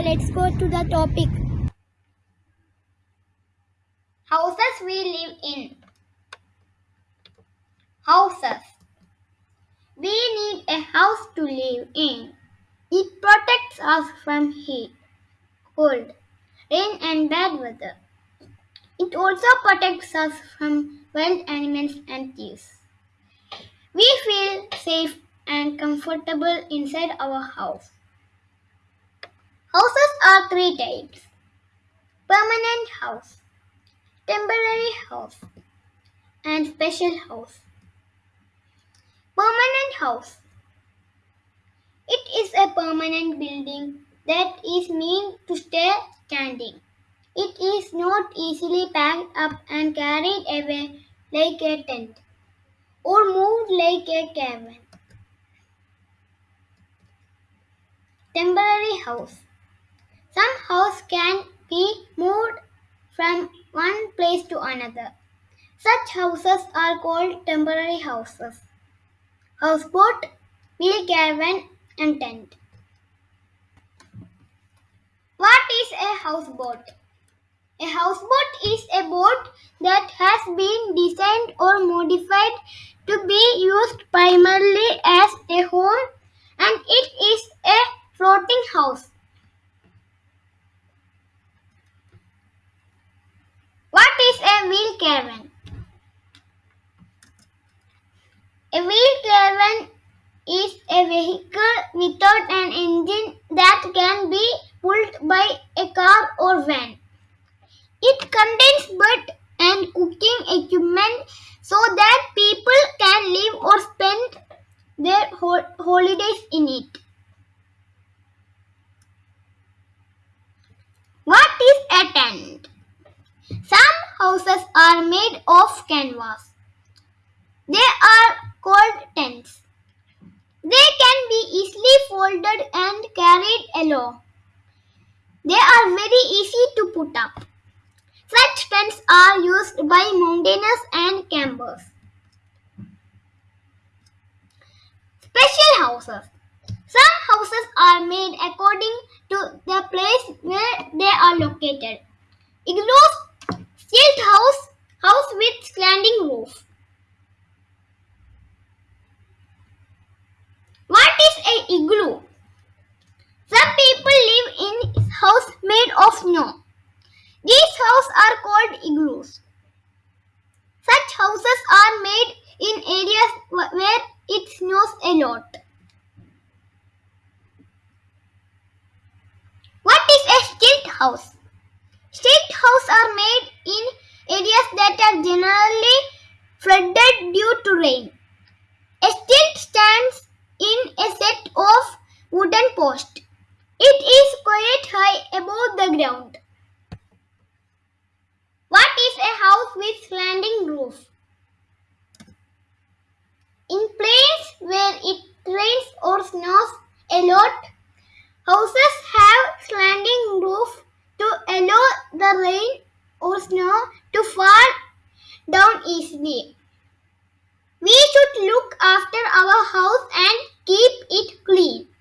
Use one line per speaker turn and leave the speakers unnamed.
let's go to the topic. Houses we live in. Houses. We need a house to live in. It protects us from heat, cold, rain, and bad weather. It also protects us from wild animals and thieves. We feel safe and comfortable inside our house. Houses are three types permanent house, temporary house, and special house. Permanent house. It is a permanent building that is meant to stay standing. It is not easily packed up and carried away like a tent or moved like a caravan. Temporary house. Can be moved from one place to another. Such houses are called temporary houses. Houseboat, wheel caravan, and tent. What is a houseboat? A houseboat is a boat that has been designed or modified to be used primarily as a home and it is a floating house. What is a wheel caravan? A wheel caravan is a vehicle without an engine that can be pulled by a car or van. It contains bed and cooking equipment so that people can live or spend their hol- holidays in it. What is a tent? Some houses are made of canvas. They are called tents. They can be easily folded and carried along. They are very easy to put up. Such tents are used by mountaineers and campers. Special houses. Some houses are made according to the place where they are located. Igloos, stilt house, house with slanting roof. What is a igloo? Some people live in house made of snow. These houses are called igloos. Such houses are made in areas where it snows a lot. What is a stilt house? Stilt houses are made in areas that are generally flooded due to rain. A stilt stands in a set wooden post. It is quite high above the ground. What is a house with slanting roof? In places where it rains or snows a lot, houses have slanting roof to allow the rain or snow to fall down easily. We should look after our house and keep it clean.